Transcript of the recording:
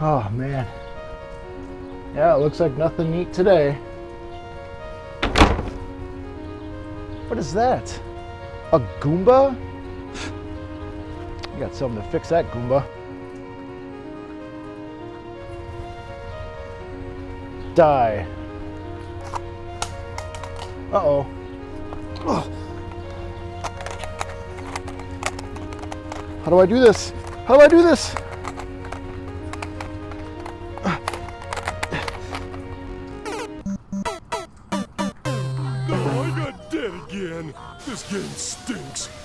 Oh man. Yeah, it looks like nothing neat today. What is that? A Goomba? You got something to fix that Goomba. Die. Uh-oh. How do I do this? How do I do this? Again. This game stinks.